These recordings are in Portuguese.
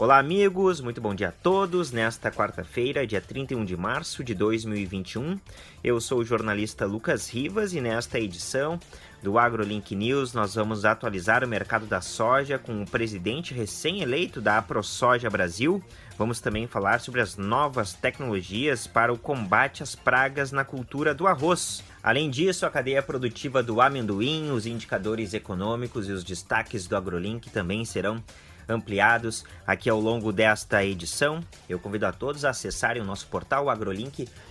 Olá, amigos, muito bom dia a todos. Nesta quarta-feira, dia 31 de março de 2021, eu sou o jornalista Lucas Rivas e nesta edição do AgroLink News nós vamos atualizar o mercado da soja com o presidente recém-eleito da AproSoja Brasil. Vamos também falar sobre as novas tecnologias para o combate às pragas na cultura do arroz. Além disso, a cadeia produtiva do amendoim, os indicadores econômicos e os destaques do AgroLink também serão ampliados aqui ao longo desta edição. Eu convido a todos a acessarem o nosso portal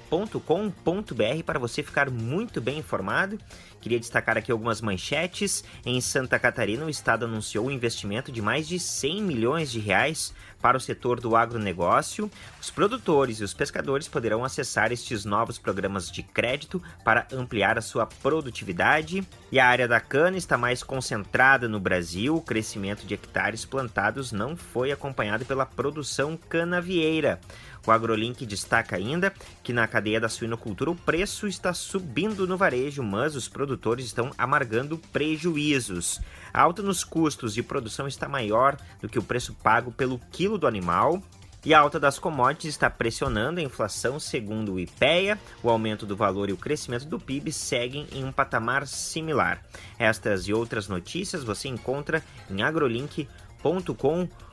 agrolink.com.br para você ficar muito bem informado. Queria destacar aqui algumas manchetes. Em Santa Catarina, o estado anunciou um investimento de mais de 100 milhões de reais para o setor do agronegócio. Os produtores e os pescadores poderão acessar estes novos programas de crédito para ampliar a sua produtividade. E a área da cana está mais concentrada no Brasil. O crescimento de hectares plantados não foi acompanhado pela produção canavieira. O AgroLink destaca ainda que na cadeia da suinocultura o preço está subindo no varejo, mas os produtores estão amargando prejuízos. A alta nos custos de produção está maior do que o preço pago pelo quilo do animal. E a alta das commodities está pressionando a inflação, segundo o IPEA. O aumento do valor e o crescimento do PIB seguem em um patamar similar. Estas e outras notícias você encontra em agrolink.com.br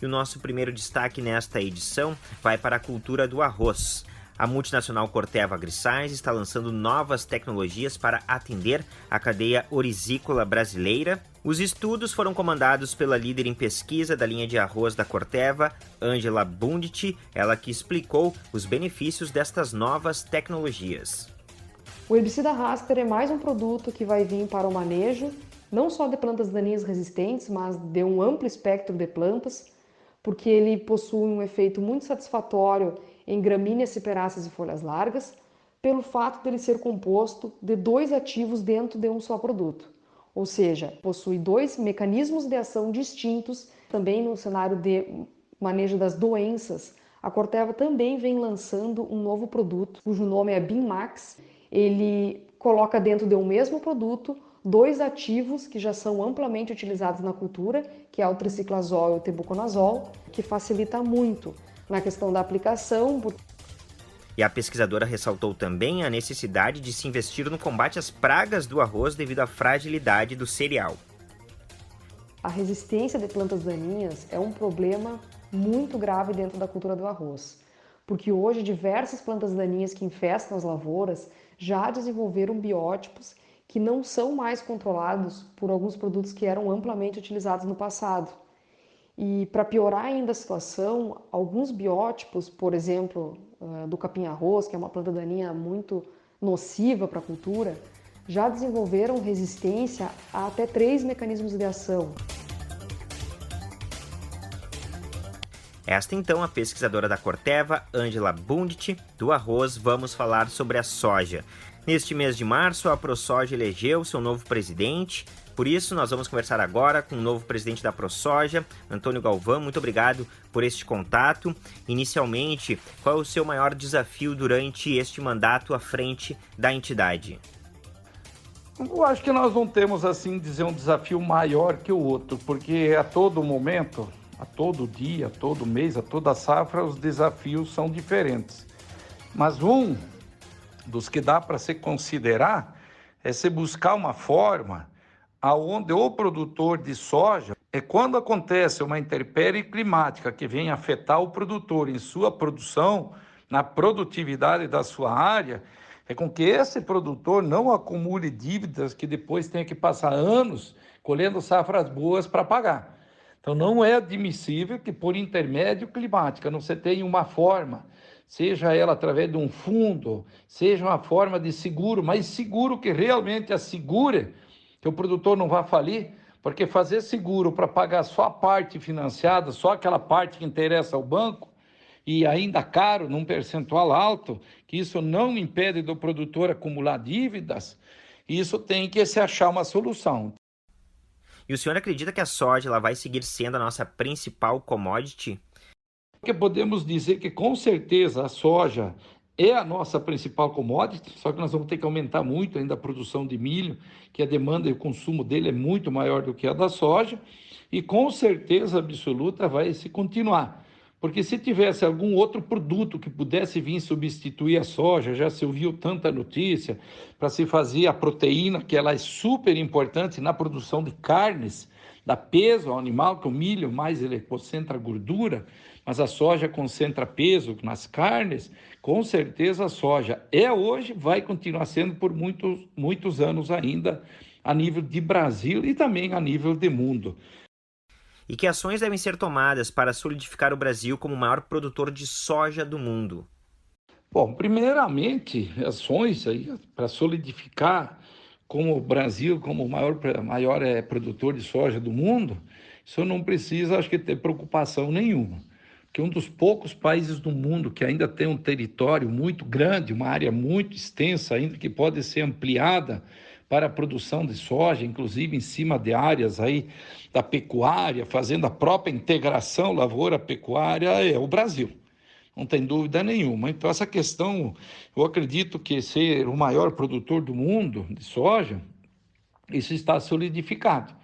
e o nosso primeiro destaque nesta edição vai para a cultura do arroz. A multinacional Corteva AgriScience está lançando novas tecnologias para atender a cadeia orizícola brasileira. Os estudos foram comandados pela líder em pesquisa da linha de arroz da Corteva, Angela Bundit, ela que explicou os benefícios destas novas tecnologias. O herbicida Raster é mais um produto que vai vir para o manejo não só de plantas daninhas resistentes, mas de um amplo espectro de plantas, porque ele possui um efeito muito satisfatório em gramíneas ciperáceas e folhas largas, pelo fato de ele ser composto de dois ativos dentro de um só produto. Ou seja, possui dois mecanismos de ação distintos. Também no cenário de manejo das doenças, a Corteva também vem lançando um novo produto, cujo nome é BIMAX. Ele coloca dentro de um mesmo produto dois ativos que já são amplamente utilizados na cultura, que é o triciclazol e o tebuconazol, que facilita muito na questão da aplicação. E a pesquisadora ressaltou também a necessidade de se investir no combate às pragas do arroz devido à fragilidade do cereal. A resistência de plantas daninhas é um problema muito grave dentro da cultura do arroz, porque hoje diversas plantas daninhas que infestam as lavouras já desenvolveram biótipos que não são mais controlados por alguns produtos que eram amplamente utilizados no passado. E para piorar ainda a situação, alguns biótipos, por exemplo, ah, do capim-arroz, que é uma planta daninha muito nociva para a cultura, já desenvolveram resistência a até três mecanismos de ação. Esta então a pesquisadora da Corteva, Angela Bundit, do arroz, vamos falar sobre a soja. Neste mês de março, a ProSoja elegeu seu novo presidente. Por isso, nós vamos conversar agora com o novo presidente da ProSoja, Antônio Galvão. Muito obrigado por este contato. Inicialmente, qual é o seu maior desafio durante este mandato à frente da entidade? Eu acho que nós não temos, assim, dizer um desafio maior que o outro, porque a todo momento, a todo dia, a todo mês, a toda safra, os desafios são diferentes. Mas um dos que dá para se considerar é se buscar uma forma aonde o produtor de soja é quando acontece uma intempérie climática que vem afetar o produtor em sua produção, na produtividade da sua área, é com que esse produtor não acumule dívidas que depois tenha que passar anos colhendo safras boas para pagar. Então não é admissível que por intermédio climática não você tenha uma forma seja ela através de um fundo, seja uma forma de seguro, mas seguro que realmente assegure que o produtor não vá falir, porque fazer seguro para pagar só a parte financiada, só aquela parte que interessa ao banco, e ainda caro, num percentual alto, que isso não impede do produtor acumular dívidas, isso tem que se achar uma solução. E o senhor acredita que a soja ela vai seguir sendo a nossa principal commodity? Que podemos dizer que com certeza a soja é a nossa principal commodity, só que nós vamos ter que aumentar muito ainda a produção de milho, que a demanda e o consumo dele é muito maior do que a da soja. e com certeza absoluta vai se continuar. Porque se tivesse algum outro produto que pudesse vir substituir a soja, já se ouviu tanta notícia, para se fazer a proteína, que ela é super importante na produção de carnes, dá peso ao animal, que o milho mais ele concentra gordura, mas a soja concentra peso nas carnes, com certeza a soja é hoje, vai continuar sendo por muitos, muitos anos ainda, a nível de Brasil e também a nível de mundo e que ações devem ser tomadas para solidificar o Brasil como o maior produtor de soja do mundo? Bom, primeiramente, ações aí para solidificar como o Brasil como o maior, maior é, produtor de soja do mundo, isso não precisa, acho que, ter preocupação nenhuma. Porque um dos poucos países do mundo que ainda tem um território muito grande, uma área muito extensa ainda que pode ser ampliada para a produção de soja, inclusive em cima de áreas aí da pecuária, fazendo a própria integração lavoura-pecuária, é o Brasil. Não tem dúvida nenhuma. Então, essa questão, eu acredito que ser o maior produtor do mundo de soja, isso está solidificado.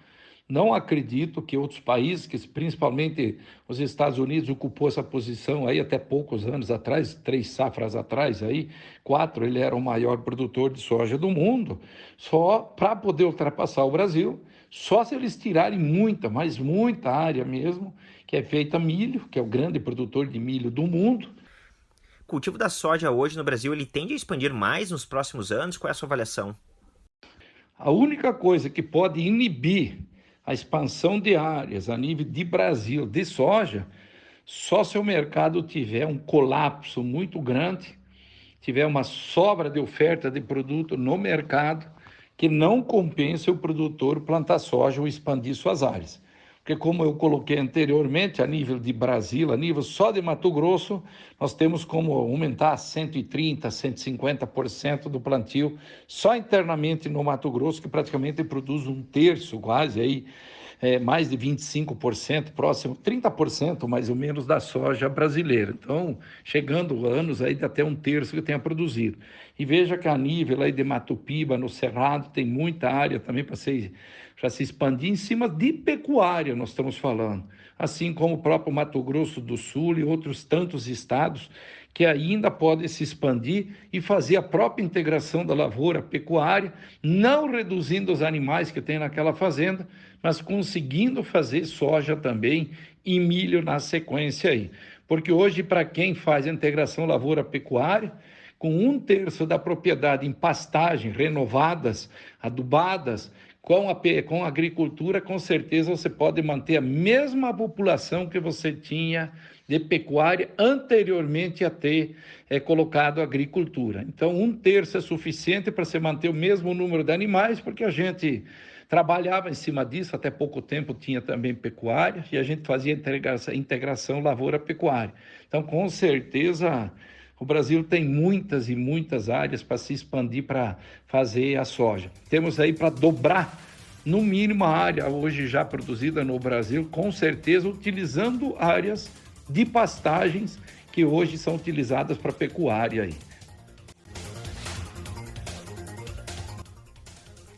Não acredito que outros países, que principalmente os Estados Unidos, ocupou essa posição aí até poucos anos atrás, três safras atrás aí, quatro, ele era o maior produtor de soja do mundo, só para poder ultrapassar o Brasil, só se eles tirarem muita, mas muita área mesmo, que é feita milho, que é o grande produtor de milho do mundo. O cultivo da soja hoje no Brasil, ele tende a expandir mais nos próximos anos? Qual é a sua avaliação? A única coisa que pode inibir a expansão de áreas a nível de Brasil de soja, só se o mercado tiver um colapso muito grande, tiver uma sobra de oferta de produto no mercado, que não compense o produtor plantar soja ou expandir suas áreas. Porque, como eu coloquei anteriormente, a nível de Brasil, a nível só de Mato Grosso, nós temos como aumentar 130%, 150% do plantio só internamente no Mato Grosso, que praticamente produz um terço, quase aí, é, mais de 25%, próximo 30% mais ou menos da soja brasileira. Então, chegando anos aí de até um terço que tenha produzido. E veja que a nível aí de Mato Piba, no Cerrado, tem muita área também para se, se expandir em cima de pecuária, nós estamos falando. Assim como o próprio Mato Grosso do Sul e outros tantos estados que ainda podem se expandir e fazer a própria integração da lavoura pecuária, não reduzindo os animais que tem naquela fazenda, mas conseguindo fazer soja também e milho na sequência aí. Porque hoje, para quem faz a integração lavoura-pecuária, com um terço da propriedade em pastagem, renovadas, adubadas, com a, com a agricultura, com certeza você pode manter a mesma população que você tinha de pecuária anteriormente a ter é, colocado agricultura. Então, um terço é suficiente para se manter o mesmo número de animais, porque a gente trabalhava em cima disso, até pouco tempo tinha também pecuária, e a gente fazia integração, integração lavoura-pecuária. Então, com certeza, o Brasil tem muitas e muitas áreas para se expandir para fazer a soja. Temos aí para dobrar no mínimo a área hoje já produzida no Brasil, com certeza utilizando áreas de pastagens que hoje são utilizadas para pecuária. Aí.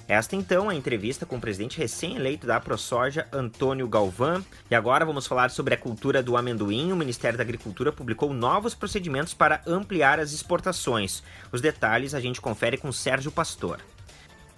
Esta então é a entrevista com o presidente recém-eleito da ProSoja, Antônio Galvão. E agora vamos falar sobre a cultura do amendoim. O Ministério da Agricultura publicou novos procedimentos para ampliar as exportações. Os detalhes a gente confere com Sérgio Pastor.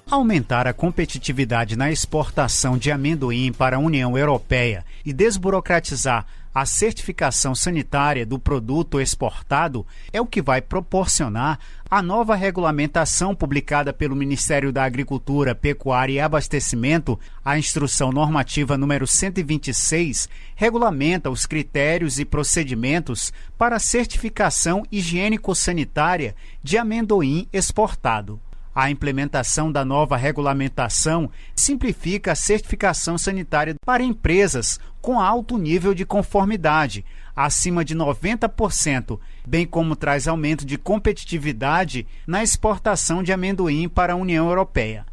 Aumentar a competitividade na exportação de amendoim para a União Europeia e desburocratizar a certificação sanitária do produto exportado é o que vai proporcionar a nova regulamentação publicada pelo Ministério da Agricultura, Pecuária e Abastecimento, a Instrução Normativa número 126, regulamenta os critérios e procedimentos para certificação higiênico-sanitária de amendoim exportado. A implementação da nova regulamentação simplifica a certificação sanitária para empresas com alto nível de conformidade, acima de 90%, bem como traz aumento de competitividade na exportação de amendoim para a União Europeia.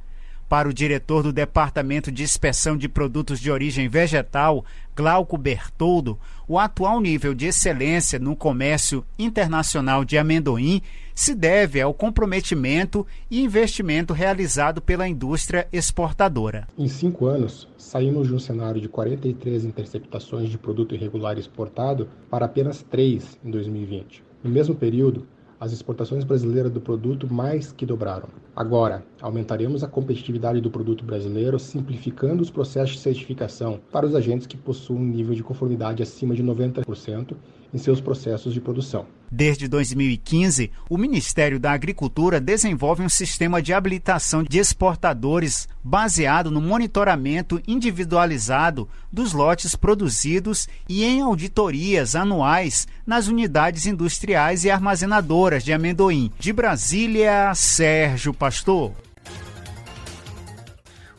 Para o diretor do Departamento de Inspeção de Produtos de Origem Vegetal, Glauco Bertoldo, o atual nível de excelência no comércio internacional de amendoim se deve ao comprometimento e investimento realizado pela indústria exportadora. Em cinco anos, saímos de um cenário de 43 interceptações de produto irregular exportado para apenas três em 2020. No mesmo período, as exportações brasileiras do produto mais que dobraram. Agora, aumentaremos a competitividade do produto brasileiro simplificando os processos de certificação para os agentes que possuem um nível de conformidade acima de 90% em seus processos de produção. Desde 2015, o Ministério da Agricultura desenvolve um sistema de habilitação de exportadores baseado no monitoramento individualizado dos lotes produzidos e em auditorias anuais nas unidades industriais e armazenadoras de amendoim. De Brasília, Sérgio Pastor.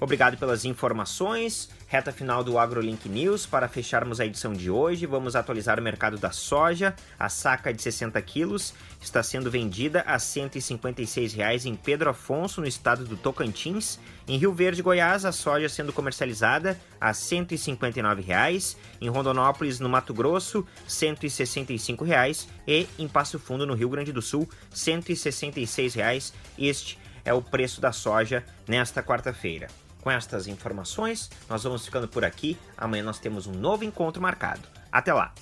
Obrigado pelas informações. Reta final do AgroLink News. Para fecharmos a edição de hoje, vamos atualizar o mercado da soja. A saca de 60 quilos está sendo vendida a R$ 156,00 em Pedro Afonso, no estado do Tocantins. Em Rio Verde, Goiás, a soja sendo comercializada a R$ 159,00. Em Rondonópolis, no Mato Grosso, R$ 165,00. E em Passo Fundo, no Rio Grande do Sul, R$ 166,00. Este é o preço da soja nesta quarta-feira. Com estas informações, nós vamos ficando por aqui. Amanhã nós temos um novo encontro marcado. Até lá!